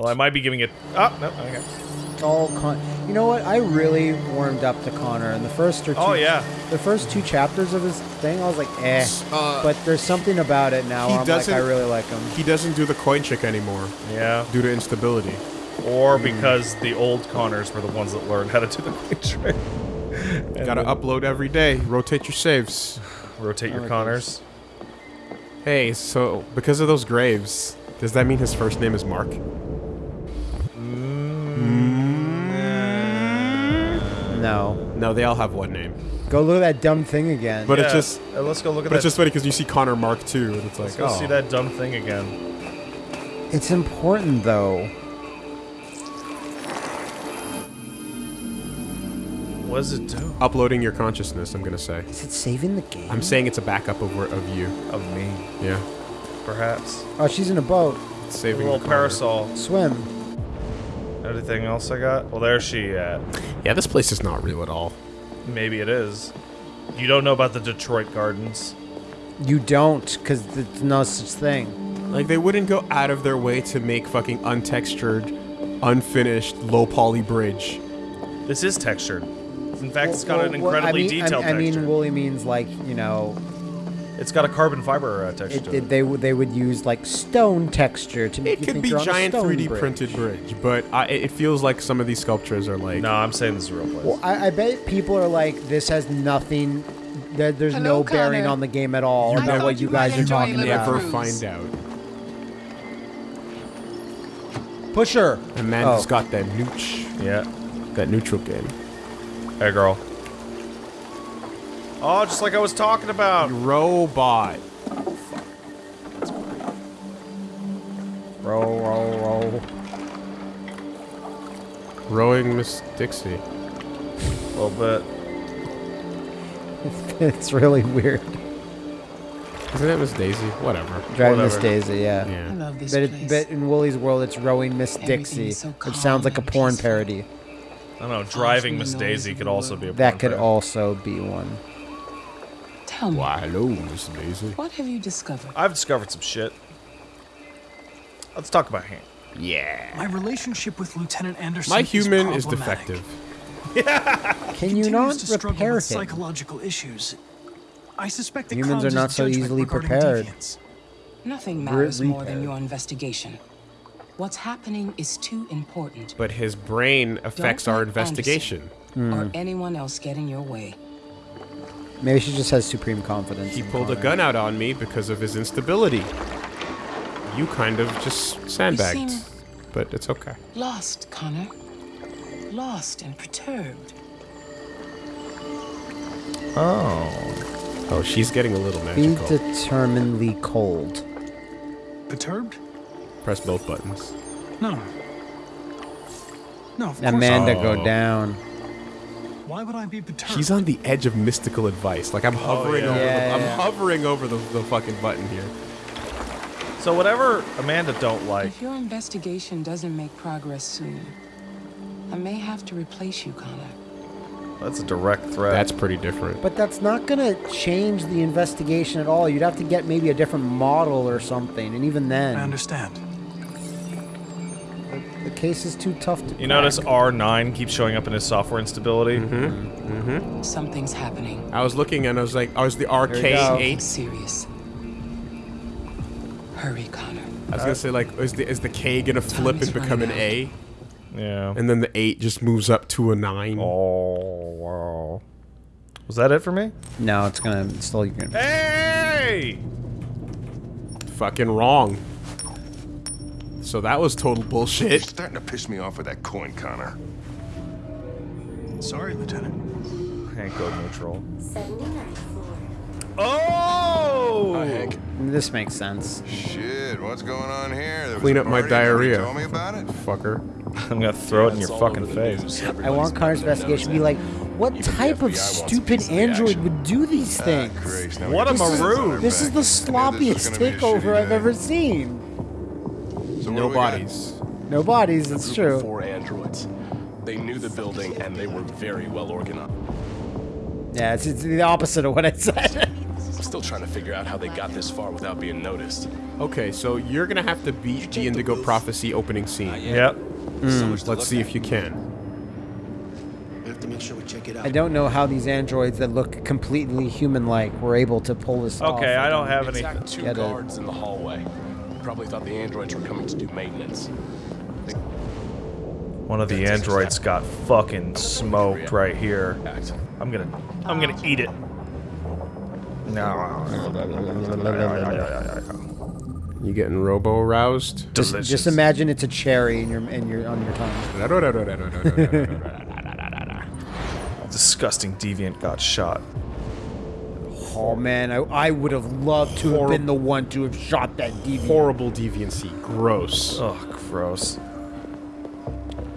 Although I might be giving it. Oh no. Okay. all con. You know what? I really warmed up to Connor in the first or two. Oh, yeah. The first two chapters of his thing, I was like, eh. Uh, but there's something about it now. he Where I'm like, doesn't- I really like him. He doesn't do the coin trick anymore Yeah. due to instability. Or because the old Connors were the ones that learned how to do the quick trick. And Gotta then upload every day. Rotate your saves. rotate your like Connors. Hey, so because of those graves, does that mean his first name is Mark? No. No, they all have one name. Go look at that dumb thing again. But it's Yeah. just, Uh, let's go look at but that. it's just funny because you see Connor Mark too, and it's like, let's like, go oh, see that dumb thing again. it's important though. What does it do? uploading your consciousness. I'm gonna say. Is it saving the game? I'm saying it's a backup of of you. Of me, Yeah, perhaps. Oh, she's in a boat. it's A saving little the Connor. parasol. Swim. Anything else I got? Well, there's she at. Yeah, this place is not real at all. Maybe it is. You don't know about the Detroit Gardens. You don't, because there's no such thing. Like they wouldn't go out of their way to make fucking untextured, unfinished, low poly bridge. This is textured. In fact, it's got Well, an well, incredibly I mean, detailed I, I texture. mean, woolly means like you know, it's got a carbon fiber uh, texture. it, to it, it. they would they would use like stone texture to make It you could think be you're giant 3D bridge. printed bridge, but I, it it feels like some of these sculptures are like. No, I'm saying this is a real place. Well, I, I bet people are like, this has nothing. There, there's Hello, no bearing on the game at all I about thought what you you guys are talking little about. Never cruise. find out. Pusher. Amanda's Oh. got that nooch, yeah. that neutral game. Hey, girl. Oh, just like I was talking about. Robot. Row, row, row. Rowing Miss Dixie. A little bit. it's really weird. Isn't that Miss Daisy? Whatever. Driving Miss Daisy, yeah. I Yeah. love this But, place. it, but in Wooly's world, it's rowing Miss Dixie, so which sounds like a porn parody. I don't know. Driving Miss Daisy could also be a That could parody. also be one. Tell me, Why, hello, Miss Daisy. what have you discovered? I've discovered some shit. Let's talk about him. Yeah. My relationship with Lieutenant Anderson My human is is, problematic. defective. Can you not to struggle repair with him? psychological issues. I suspect that Humans are not so easily prepared. deviants. Nothing matters more than your investigation. What's happening is too important. But his brain affects Don't our let investigation. Hmm. Or anyone else get in your way. Maybe she just has supreme confidence. He in pulled a gun out on me because of his instability. You kind of just sandbagged. seem- But it's okay. Lost, Connor. Lost and perturbed. Oh. Oh, she's getting a little Be magical. determinedly cold. Perturbed? Press both buttons. No. No, of Amanda, not. go oh. down. Why would I be perturbed? She's on the edge of mystical advice. Like I'm oh, hovering yeah. over Yeah, the, I'm yeah. hovering over the, the fucking button here. So whatever Amanda don't like, If your investigation doesn't make progress soon, I may have to replace you, Connor. that's a direct threat. That's pretty different. But that's not gonna change the investigation at all. You'd have to get maybe a different model or something, and even then. I understand. The case is too tough to. you notice R9 keeps showing up in his software instability. Mm-hmm. Something's happening. I was looking and I was like, I was the we go. RK8. serious. Hurry, Connor. I was gonna say like, is the is the K gonna flip is and become an running A, Yeah. and then the eight just moves up to a nine? Oh wow. Was that it for me? No, it's gonna it's still. You're gonna, Hey! Fucking wrong. So that was total You're bullshit. starting to piss me off with that coin, Connor. Sorry, Lieutenant. Hank go neutral. 79. Oh! Hi, Hank. this makes sense. Shit, what's going on here? There Clean up my diarrhea. Told me about it. Fucker. I'm gonna throw it in your fucking face. I want Connor's investigation to be like, what Even type of stupid piece of the android would do these Ah, things? Christ, What a the sins on maroon. this is the I knew this was sloppiest gonna be a takeover I've ever seen. So No do we got? bodies. No bodies, it's true. four androids. They knew the building and they were very well organized. Yeah, it's, it's the opposite of what I said. I'm Still trying to figure out how they got this far without being noticed. Okay, so you're gonna have to beat the Indigo Prophecy opening scene. Yep. Hmm. Let's see if you can. We have to make sure we check it out. I don't know how these androids that look completely human-like were able to pull this off. Okay, I don't have It's anything. attacked two guards in the hallway. Probably thought the androids were coming to do maintenance. One of the androids got fucking smoked right here. I'm gonna, I'm gonna oh. eat it. No. You getting robo aroused? Just, Delicious. just imagine it's a cherry in your in your on your tongue. Disgusting deviant got shot. Oh man, I, I would have loved to have been the one to have shot that deviant. Horrible deviancy. Gross. Oh, gross.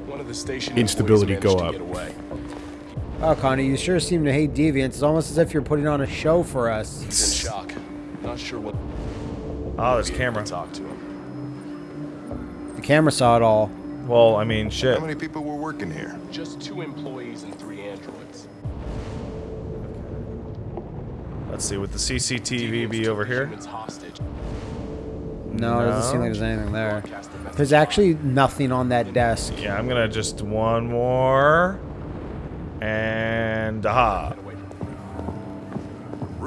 One of the station Instability go up. to. Oh, Connie, you sure seem to hate deviants. It's almost as if you're putting on a show for us. He's in shock. Not sure what. Oh, there's be able to camera. Talk to him. The camera saw it all. Well, I mean, shit. How many people were working here? Just two employees and Let's see, would the CCTV be over here? No, it doesn't seem like there's anything there. Broadcast the message. There's actually nothing on that desk. Yeah, I'm gonna just one more. And aha. Away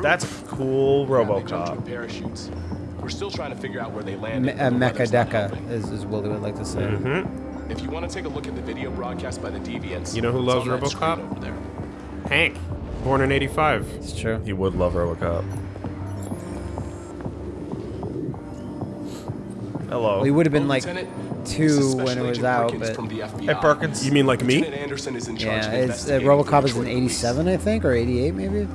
That's cool They RoboCop. parachutes. We're still trying to figure out where they Me- landed. a and the uh, weather's mecha deca, is, is Willie would like to say. Mm-hmm. If you want to take a look at the video broadcast by the deviants, You know who loves on RoboCop? Over there. Hank, born in '85. It's true. He would love RoboCop. Hello. Well, he would have been Oh, like Lieutenant, two when it was Agent out, Perkins but from the FBI. Hey, Perkins. You mean like me? Lieutenant Anderson is in charge yeah, it's uh, RoboCop is in '87, I think, or '88 maybe.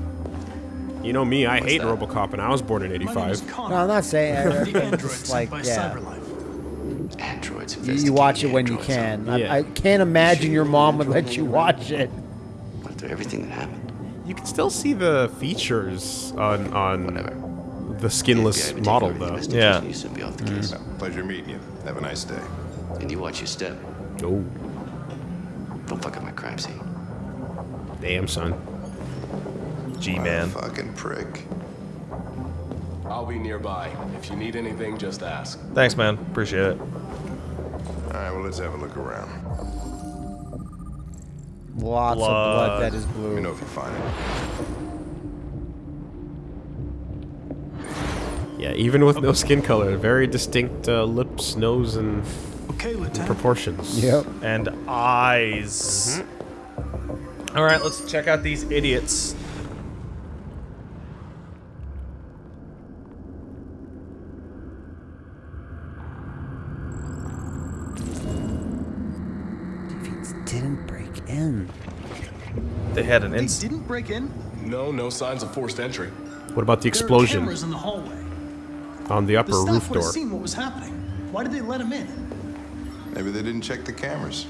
You know me, I hate that? RoboCop, and I was born in My name is '85. No, I'm not saying. I, the it's like, by yeah, Cyberlife. Androids. you, you watch it when you can. Yeah. I, I can't imagine your mom would let you watch it. androids. Went everything that happened. You can still see the features on on Whatever. the skinless FBI model though. investigation, Yeah. You should be off the case. Mm. Pleasure meeting you. Have a nice day. And you watch your step. Oh, Don't fuck up my crime scene. damn son. G-Man. Fucking prick. I'll be nearby. If you need anything, just ask. Thanks, man. Appreciate it. All right, well, let's have a look around. Lots of Blood. blood that is Let me know if you find it. Yeah, even with no skin color, very distinct uh, lips, nose, and Okay, proportions. Yep. And eyes. All right, let's check out these idiots. Deviants didn't break in. They had an They didn't break in. No, no signs of forced entry. What about the There are explosion cameras in the hallway. on the The upper staff roof would have door? seen what was happening. Why did they let him in? Maybe they didn't check the cameras.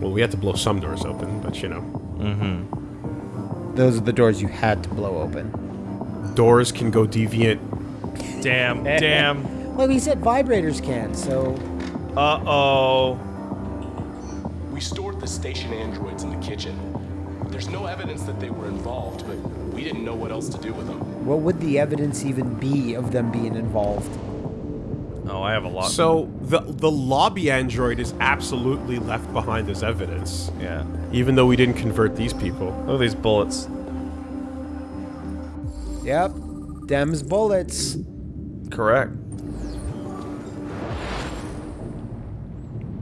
Well, we had to blow some doors open, but you know, Mm-hmm. Those are the doors you had to blow open. doors can go deviant. Damn, damn. Well, he said vibrators can, so Uh-oh. We stored the station androids in the kitchen. There's no evidence that they were involved, but we didn't know what else to do with them. what would the evidence even be of them being involved? Oh, I have a lot. So the the lobby android is absolutely left behind as evidence, yeah. even though we didn't convert these people. Look at these bullets. Yep. Dem's bullets. Correct.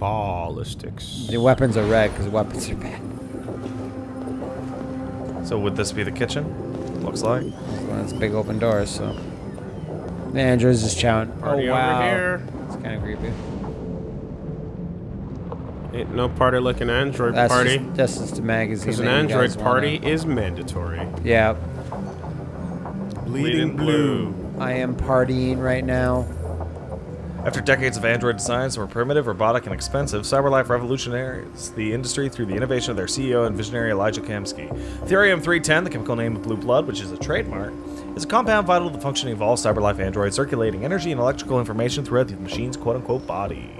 Ballistics. The weapons are red because weapons are bad. So would this be the kitchen? Looks like. Well, it's big open doors, so. The android's just chowing. Party oh, over wow. here. It's kind of creepy. Ain't no party like an android That's party. Just, that's just a magazine. Because an android party wanna- is mandatory. Yeah. Bleeding blue. I am partying right now. After decades of android designs that were primitive, robotic, and expensive, CyberLife revolutionized the industry through the innovation of their CEO and visionary Elijah Kamski. Thirium-310, the chemical name of blue blood, which is a trademark, is a compound vital to the functioning of all CyberLife androids, circulating energy and electrical information throughout the machine's quote-unquote body.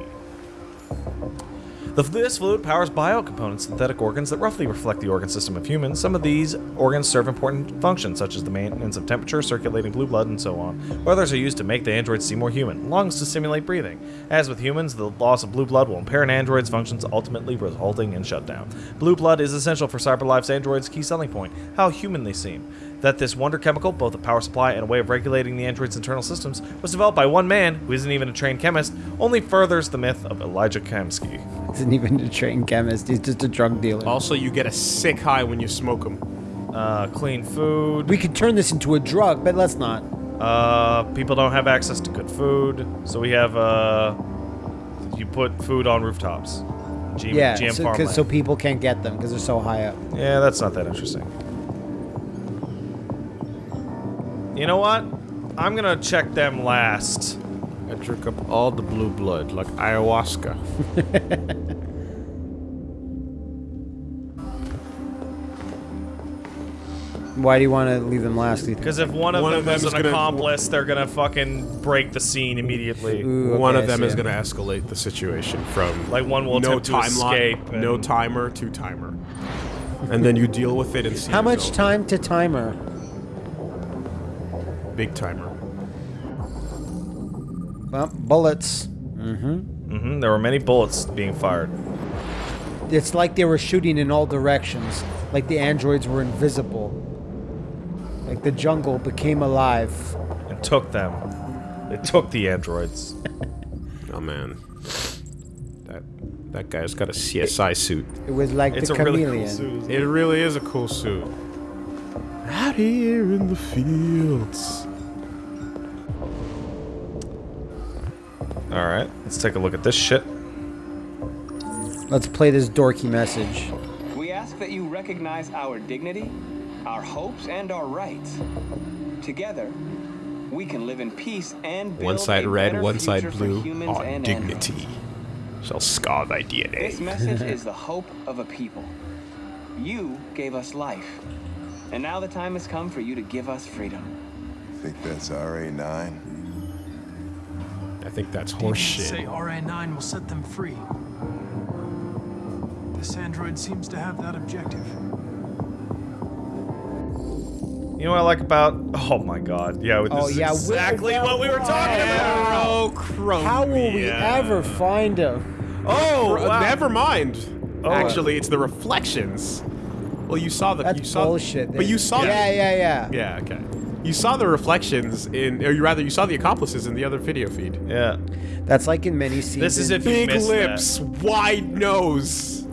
This fluid powers biocomponents, synthetic organs that roughly reflect the organ system of humans. Some of these organs serve important functions, such as the maintenance of temperature, circulating blue blood, and so on. Others are used to make the androids seem more human. Lungs to simulate breathing. As with humans, the loss of blue blood will impair an android's functions, ultimately resulting in shutdown. Blue blood is essential for CyberLife's android's key selling point: how human they seem. That this wonder chemical, both a power supply and a way of regulating the android's internal systems, was developed by one man who isn't even a trained chemist, only furthers the myth of Elijah Kamski. Isn't even a trained chemist. He's just a drug dealer. Also, you get a sick high when you smoke them. Uh, clean food. we could turn this into a drug, but let's not. Uh, people don't have access to good food, so we have uh, you put food on rooftops. G- Yeah, GM so, farmland. 'cause- so people can't get them because they're so high up. yeah, that's not that interesting. You know what? I'm gonna check them last. I drink up all the blue blood like ayahuasca. Why do you want to leave them last? do you think? Because if one of One them of them is is an gonna- accomplice, they're gonna fucking break the scene immediately. Ooh, One of them is see. going to escalate the situation from Like one will no attempt to timeline, escape. no timer to timer, and then you deal with it and see How much time to timer? Big timer. Well, bullets. Mhm, there were many bullets being fired. It's like they were shooting in all directions. Like the androids were invisible. Like the jungle became alive. and took them. They took the androids. Oh man, that that guy's got a CSI suit. It was like It's the a really cool suit. it? It really is a cool suit. Out here in the fields. All right, let's take a look at this shit. Let's play this dorky message. We ask that you recognize our dignity, our hopes, and our rights. Together, we can live in peace and build One side a red, better one side future for blue. Our On and dignity shall scar thy androids. This message is the hope of a people. You gave us life, and now the time has come for you to give us freedom. I think that's RA9? I think that's Demons say horseshit. RA9 will set them free. This android seems to have that objective. You know what I like about? Oh my god, yeah, this Oh, is yeah, exactly what we were talking about. Oh, chromia. How will we ever find him? Oh, Cro- wow. Never mind. Oh. Actually, it's the reflections. Well, you saw the. That's you saw, bullshit. But you saw. It. Yeah, yeah, yeah. Yeah. Okay. You saw the reflections in, or you rather, you saw the accomplices in the other video feed. Yeah, That's like in many scenes. This is in- if you Big missed lips, wide nose.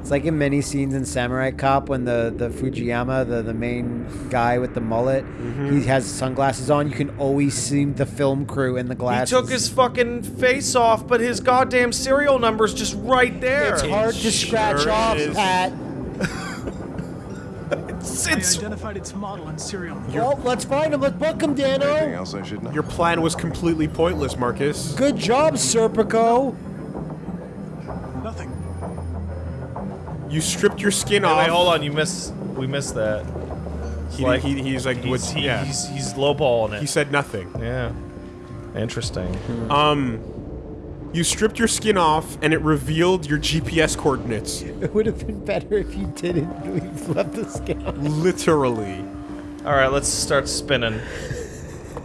It's like in many scenes in Samurai Cop when the, the Fujiyama, the, the main guy with the mullet, mm-hmm. he has sunglasses on. You can always see the film crew in the glasses. He took his fucking face off, but his goddamn serial number's just right there. It's hard to scratch off, is. Pat. It's, I it's identified its model and serial number. Well, let's find him. Let's book him, Anything Dano. else I should know? Your plan was completely pointless, Marcus. Good job, Serpico. Nothing. You stripped your skin Wait, off. wait, hold on, you missed. We missed that. He, Like, he, he's like, He's, what's, he, yeah. he's, he's lowballing it. he said nothing. yeah. Interesting. Um, you stripped your skin off, and it revealed your GPS coordinates. It would have been better if you didn't leave, left the skin on. Literally. All right, let's start spinning.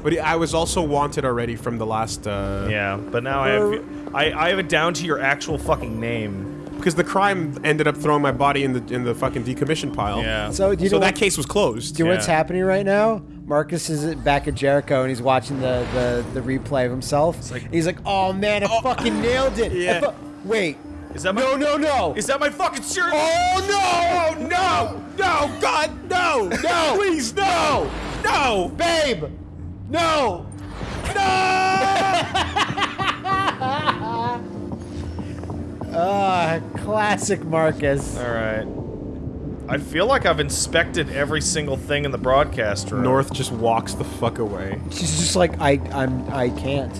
But I was also wanted already from the last. Uh, Yeah, but now I have I, I have it down to your actual fucking name. Because the crime ended up throwing my body in the in the fucking decommission pile. Yeah. So, do you so know that what, case was closed. do you know what's happening right now? Marcus is back at Jericho and he's watching the, the, the replay of himself. like- he's like, oh man, I fucking nailed it. Yeah. Wait. Is that my No, no, no. Is that my fucking shirt? Oh no! No! No! God! No! No! Please no! No! Babe! No! Ah, classic Marcus. All right. I feel like I've inspected every single thing in the broadcast room. North just walks the fuck away. She's just like, I, I'm, I can't.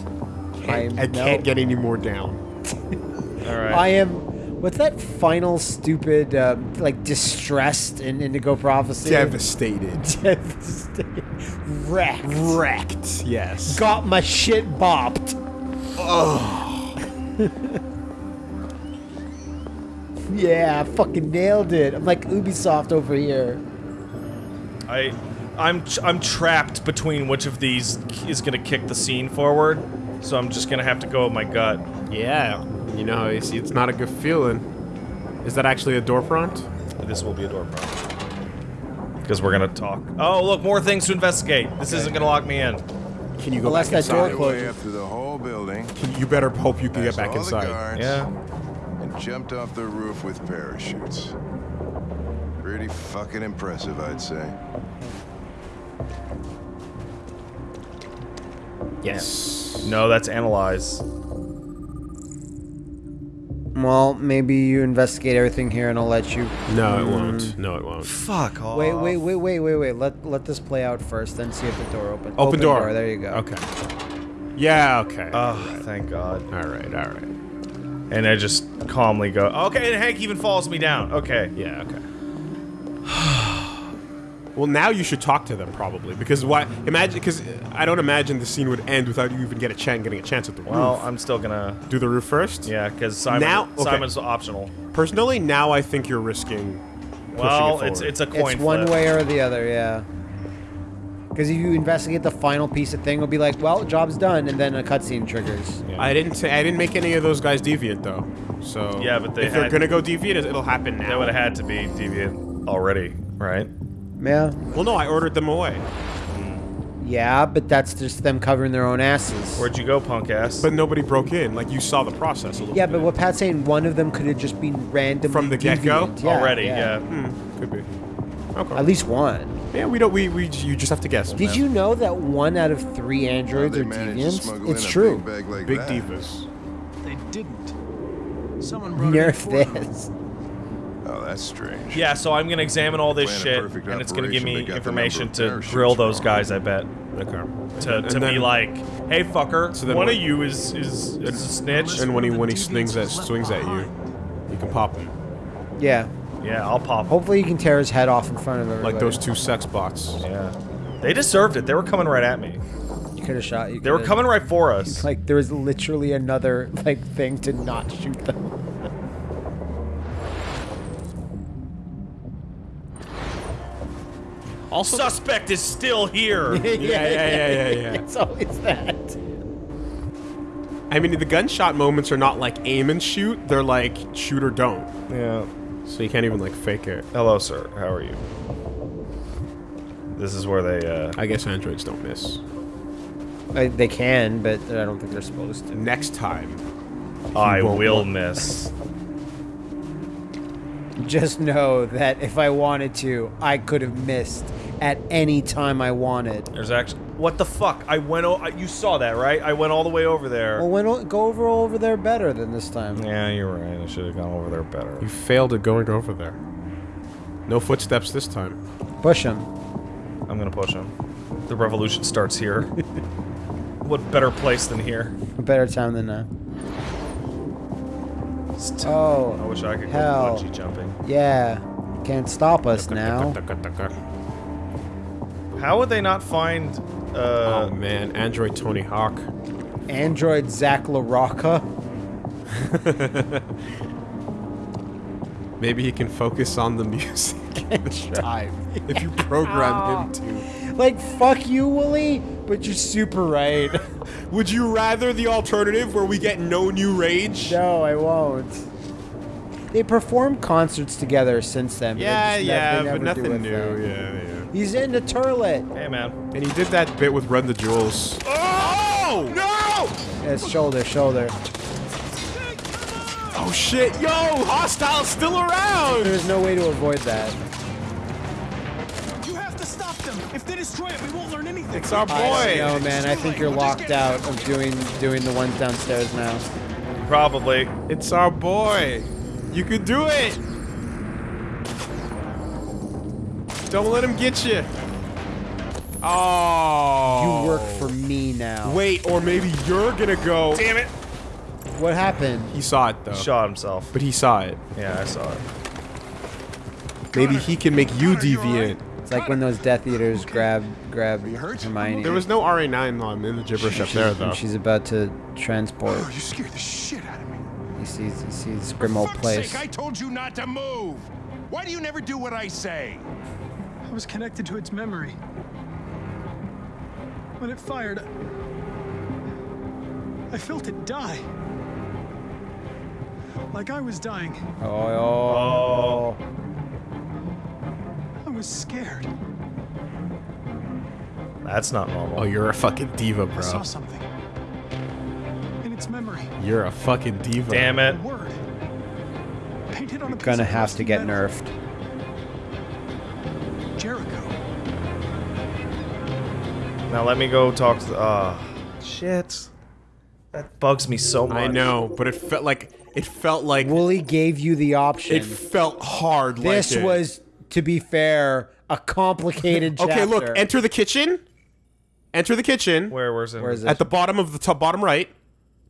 I, I no. can't get any more down. All right. I am. What's that final stupid, um, like distressed in Indigo Prophecy? Devastated. Devastated. Wrecked. Wrecked. Yes. Got my shit bopped. Yeah, I fucking nailed it. I'm like Ubisoft over here. I, I'm I'm trapped between which of these is gonna kick the scene forward. So I'm just gonna have to go with my gut. Yeah. You know, it's, it's not a good feeling. Is that actually a door front? This will be a door prompt. Because we're gonna talk. Oh, look, more things to investigate. This isn't gonna lock me in. Can you go Unless back that door inside? closes. Way up through the whole building. Can- You better hope you can get back inside. Yeah. And jumped off the roof with parachutes. Pretty fucking impressive, I'd say. Yes. No, that's analyze. Well, maybe you investigate everything here, and I'll let you. No, it hmm. won't. No, it won't. Fuck off. Wait, wait, wait, wait, wait, wait. Let let this play out first, then see if the door opens. Open, door. There you go. Okay. Yeah, okay. Oh, thank God. all right, all right. And I just calmly go, okay, and Hank even follows me down. Okay. Yeah, okay. well, now you should talk to them probably because why? Imagine because I don't imagine the scene would end without you even get a chance getting a chance at the Well, roof. I'm still gonna. Do the roof first. Yeah, because Simon, Now- okay. Simon's optional. Personally, now I think you're risking. Well, it it's it's a coin It's one way or the other, yeah. Because if you investigate the final piece of thing, it'll be like, well, job's done, and then a cutscene triggers. I didn't say I didn't make any of those guys deviant though. So Yeah, but they if they're gonna go deviant, it'll happen now. They would have had to be deviant already, right? Yeah. Well, no, I ordered them away. Yeah, but that's just them covering their own asses. Where'd you go, punk ass? But nobody broke in. Like you saw the process a little yeah, bit. but what Pat's saying, one of them could have just been randomly From the get-go? Yeah, already, yeah. Hmm, could be. Okay. At least one. Yeah, we don't. We, we you just have to guess. Did man. you know that one out of three androids They are managed deviants? It's true. Big, like Big divas. They didn't. Someone brought it in Nerf this. Oh, that's strange. yeah, so I'm gonna examine all this shit, and it's gonna give me they got the information to parachutes grill those wrong. guys. I bet Okay. to, And to then- be like, hey fucker, So then one what- of you is is, is a snitch. And when he when he swings deviants at was swings at you, you can pop him Yeah. yeah, I'll pop. Hopefully you can tear his head off in front of everybody. like those two sex bots. Yeah, they deserved it. They were coming right at me. You could have shot. You They were coming right for us. Like there was literally another like thing to not shoot them. Also, Suspect is still here. yeah, yeah, yeah, yeah, yeah. It's always that. I mean, the gunshot moments are not like aim and shoot; they're like shoot or don't. yeah. So you can't even like fake it. Hello, sir. How are you? This is where they. uh... I guess androids don't miss. I, they can, but I don't think they're supposed to. Next time, I won't will look. miss. Just know that if I wanted to, I could have missed at any time I wanted. There's actually. What the fuck? I went. O- you saw that, right? I went all the way over there. Well, when, go over over there better than this time. Yeah, you're right. I should have gone over there better. you failed at going over there. No footsteps this time. Push him. I'm gonna push him. The revolution starts here. what better place than here? A better time than uh, now. St- Oh, I wish I could go hell. bungee jumping. yeah. Can't stop us now. How would they not find? Uh, oh man, Android Tony Hawk. Android Zach LaRocca. Maybe he can focus on the music this time if you program him to. Like, fuck you, Wooly, but you're super right. Would you rather the alternative where we get no new rage? no, I won't. They perform concerts together since then. but Yeah, just yeah, they but never do nothing a new. Yeah, yeah. He's in the turlet. hey man. And he did that bit with Run the Jewels. Oh! No! It's shoulder, shoulder. Oh shit, yo! Hostile's still around! There's no way to avoid that. You have to stop them. If they destroy it, we won't learn anything. It's our boy! don't know, man. I think you're locked out of doing doing the ones downstairs now. Probably. It's our boy! You could do it! Don't let him get you! Oh! You work for me now. Wait, or maybe you're gonna go. Damn it! What happened? He saw it though. He Shot himself. But he saw it. Yeah, I saw it. Maybe he can make you deviant. It's like when those Death Eaters grab grab Hermione. There was no RA9 on in the gibberish up there though. she's about to transport. Oh, you scared the shit out of me. He sees he sees Grimmauld fuck's Place. sake, I told you not to move. Why do you never do what I say? I was connected to its memory. When it fired, I felt it die. Like I was dying. Oh, oh. I was scared. That's not normal. Oh, you're a fucking diva, bro. I saw bro. something. In its memory. You're a fucking diva. Damn it. A word. Painted on a piece Gonna of have to get metal. nerfed. Now let me go talk to. Uh, shit. That bugs me so much. I know, but it felt like it felt like Wooly gave you the option. it felt hard. this like it. was, to be fair, a complicated chapter. okay. Look, enter the kitchen. Enter the kitchen Where? Where's it? Where is it? at the bottom of the top bottom right.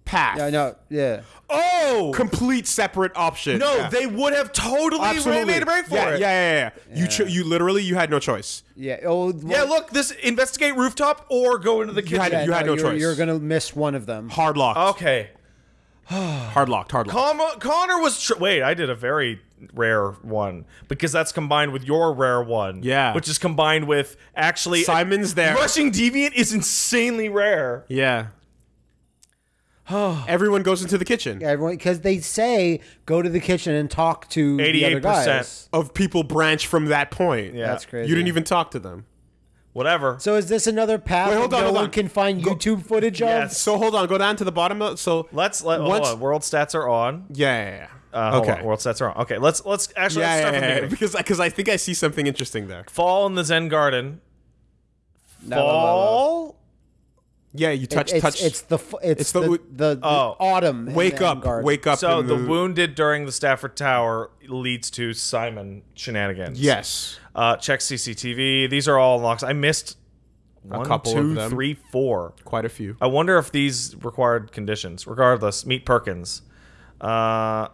Path. Yeah, no, yeah. Oh Complete separate option. no! Yeah. They would have totally absolutely made a break for yeah, it. Yeah, yeah, yeah. You cho- you literally you had no choice. Yeah. Oh, Yeah, look, this investigate rooftop or go into the You had- kitchen. you had no you're, choice. You're gonna miss one of them. Hard locked. okay. Hard locked. Hard locked. Con- Connor was. Tr- Wait, I did a very rare one because that's combined with your rare one. Yeah. Which is combined with actually. Simon's there. Rushing Deviant is insanely rare. Yeah. Everyone goes into the kitchen. Everyone, because they say go to the kitchen and talk to the other 88%. guys. Of people branch from that point. Yeah. That's crazy. You didn't even talk to them. Whatever. So is this another path Wait, hold that on, no hold one on. can find Go- YouTube footage of? Yes. So hold on, go down to the bottom. Of, so Let's let. Once- Hold on. World stats are on. yeah, yeah, yeah. Uh, hold okay. on, World stats are on. Okay. Let's let's actually yeah, let's yeah, start from the yeah, yeah, beginning. because because I think I see something interesting there. Fall in the Zen Garden. No, no, no, no. Fall. Yeah, you touch it's, touch. It's the it's, It's the, the- the, the, Oh. autumn. wake the up, garden. wake up. So in the wounded during the Stratford Tower leads to Simon shenanigans. Yes. Uh, check CCTV. These are all unlocks. I missed one, couple of them. three, four. Quite a few. I wonder if these required conditions. Regardless, meet Perkins. Uh,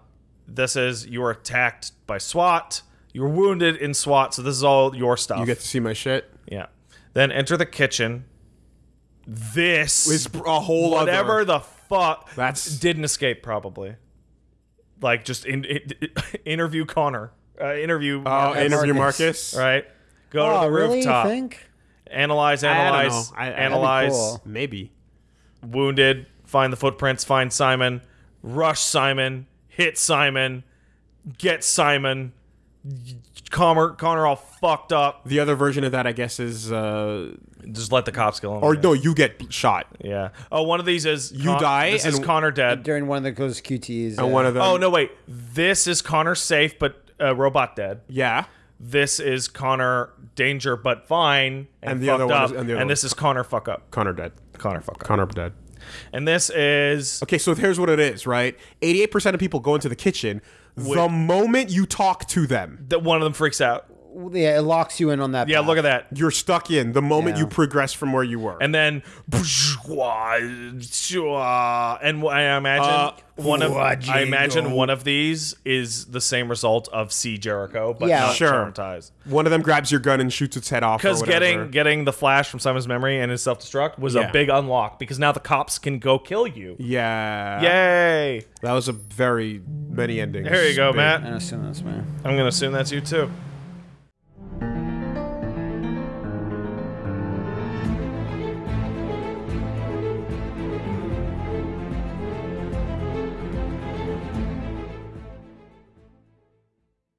this is you were attacked by SWAT. You were wounded in SWAT, so this is all your stuff. You get to see my shit. yeah. Then enter the kitchen. This Is a whole other. whatever other. the fuck That's- didn't escape probably. Like just in, in- interview Connor. Uh, interview Oh, Marcus, interview Marcus. Marcus. right? Go Oh, to the really? rooftop. You think? Analyze, I don't analyze, know. I- analyze. cool. Maybe. Wounded. Find the footprints. Find Simon. Rush Simon. Hit Simon. Get Simon. Connor, Connor all fucked up. The other version of that, I guess, is uh, Just let the cops kill him. or no, you get shot, Yeah. Oh, one of these is You die This is Connor dead. During one of the those QTs. and yeah. one of them. Oh no, wait. This is Connor safe, but uh, robot dead. Yeah. This is Connor danger, but fine, and, And the fucked other one up. is- and the other this is Connor fuck up. Connor dead. Connor fuck up. Connor dead. And this is Okay, so here's what it is, right? 88% of people go into the kitchen the moment you talk to them. that one of them freaks out. Yeah, it locks you in on that. Yeah, path. look at that. You're stuck in the moment Yeah. you progress from where you were. And then, and I imagine Uh, one of I imagine one of these is the same result of C Jericho, but Yeah. not Sure. traumatized. one of them grabs your gun and shoots its head off. Because getting getting the flash from Simon's memory and his self destruct was Yeah. a big unlock because now the cops can go kill you. Yeah. Yay! That was a very many endings. There you go, Big. Matt. I assume that's man. I'm gonna assume that's you too.